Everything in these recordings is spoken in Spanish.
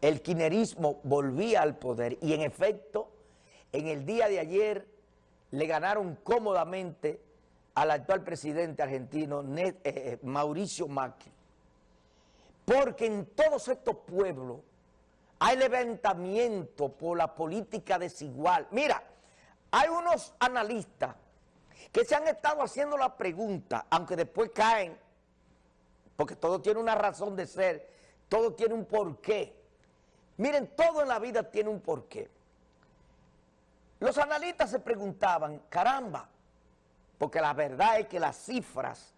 el quinerismo volvía al poder y en efecto, en el día de ayer le ganaron cómodamente al actual presidente argentino eh, eh, Mauricio Macri. Porque en todos estos pueblos hay levantamiento por la política desigual. Mira, hay unos analistas que se han estado haciendo la pregunta, aunque después caen, porque todo tiene una razón de ser, todo tiene un porqué. Miren, todo en la vida tiene un porqué. Los analistas se preguntaban, caramba, porque la verdad es que las cifras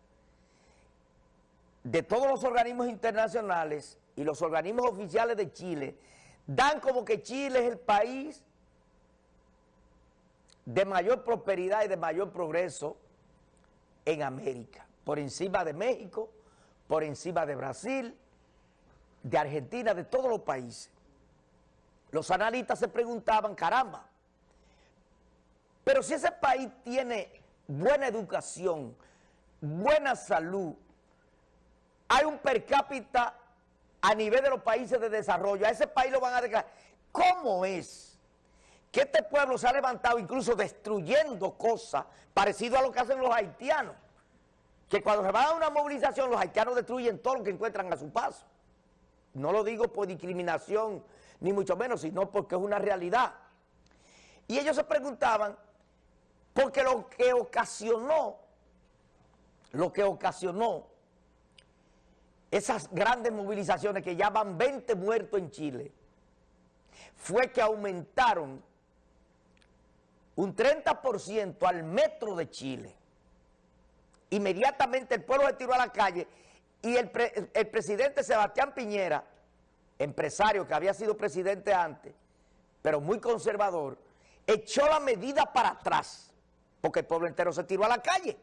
de todos los organismos internacionales y los organismos oficiales de Chile dan como que Chile es el país de mayor prosperidad y de mayor progreso en América, por encima de México, por encima de Brasil, de Argentina, de todos los países. Los analistas se preguntaban, caramba, pero si ese país tiene buena educación, buena salud, hay un per cápita a nivel de los países de desarrollo, a ese país lo van a declarar. ¿Cómo es que este pueblo se ha levantado incluso destruyendo cosas parecido a lo que hacen los haitianos? Que cuando se va a una movilización los haitianos destruyen todo lo que encuentran a su paso. No lo digo por discriminación ni mucho menos, sino porque es una realidad. Y ellos se preguntaban, porque lo que ocasionó, lo que ocasionó esas grandes movilizaciones que ya van 20 muertos en Chile, fue que aumentaron un 30% al metro de Chile. Inmediatamente el pueblo se tiró a la calle y el, el presidente Sebastián Piñera empresario que había sido presidente antes, pero muy conservador, echó la medida para atrás, porque el pueblo entero se tiró a la calle.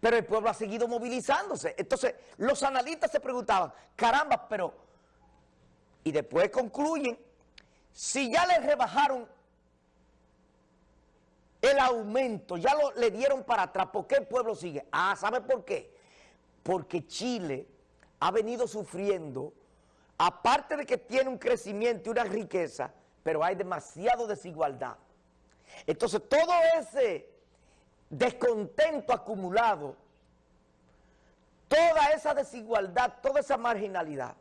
Pero el pueblo ha seguido movilizándose. Entonces, los analistas se preguntaban, caramba, pero... Y después concluyen, si ya les rebajaron el aumento, ya lo, le dieron para atrás, ¿por qué el pueblo sigue? Ah, ¿sabe por qué? Porque Chile ha venido sufriendo, aparte de que tiene un crecimiento y una riqueza, pero hay demasiado desigualdad. Entonces todo ese descontento acumulado, toda esa desigualdad, toda esa marginalidad,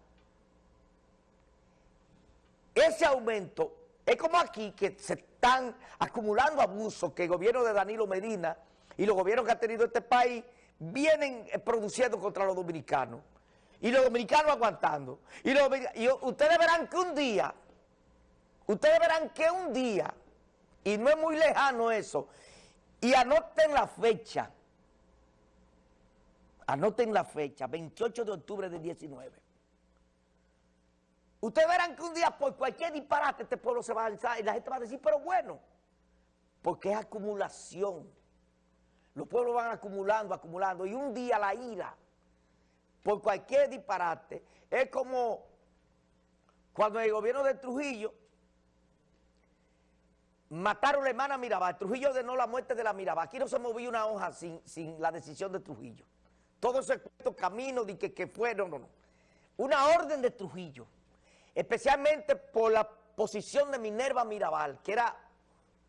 ese aumento es como aquí que se están acumulando abusos que el gobierno de Danilo Medina y los gobiernos que ha tenido este país vienen produciendo contra los dominicanos y los dominicanos aguantando. Y, ustedes verán que un día, ustedes verán que un día, y no es muy lejano eso, y anoten la fecha, anoten la fecha, 28 de octubre del 19. Ustedes verán que un día por cualquier disparate este pueblo se va a alzar y la gente va a decir, pero bueno, porque es acumulación. Los pueblos van acumulando, acumulando, y un día la ira por cualquier disparate. Es como cuando el gobierno de Trujillo mataron a la hermana Mirabal. Trujillo ordenó la muerte de la Mirabal. Aquí no se movió una hoja sin, sin la decisión de Trujillo. Todo ese camino de que, que fue, no, no, no. Una orden de Trujillo, especialmente por la posición de Minerva Mirabal, que era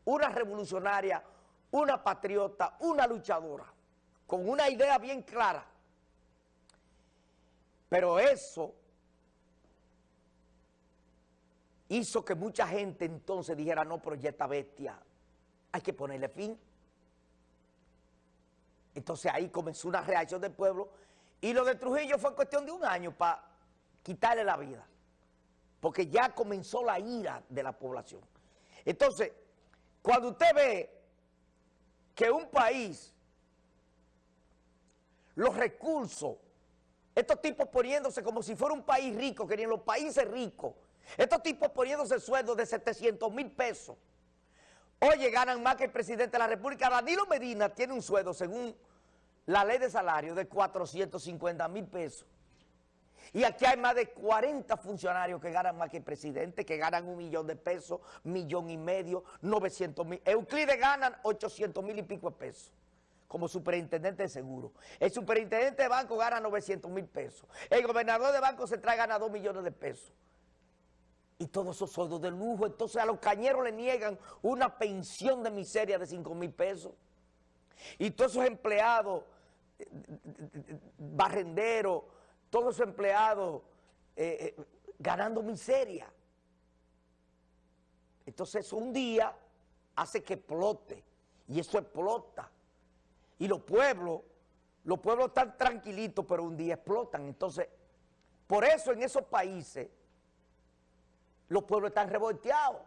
una revolucionaria, una patriota, una luchadora, con una idea bien clara pero eso hizo que mucha gente entonces dijera, no, pero ya esta bestia, hay que ponerle fin. Entonces ahí comenzó una reacción del pueblo y lo de Trujillo fue cuestión de un año para quitarle la vida, porque ya comenzó la ira de la población. Entonces, cuando usted ve que un país, los recursos estos tipos poniéndose como si fuera un país rico, querían los países ricos. Estos tipos poniéndose sueldos de 700 mil pesos. Oye, ganan más que el presidente de la República. Danilo Medina tiene un sueldo, según la ley de salario, de 450 mil pesos. Y aquí hay más de 40 funcionarios que ganan más que el presidente, que ganan un millón de pesos, millón y medio, 900 mil. Euclides ganan 800 mil y pico de pesos. Como superintendente de seguro. El superintendente de banco gana 900 mil pesos. El gobernador de banco se trae gana 2 millones de pesos. Y todos esos sueldos de lujo. Entonces a los cañeros le niegan una pensión de miseria de 5 mil pesos. Y todos esos empleados, barrenderos, todos esos empleados eh, eh, ganando miseria. Entonces un día hace que explote. Y eso explota. Y los pueblos, los pueblos están tranquilitos, pero un día explotan. Entonces, por eso en esos países, los pueblos están revolteados.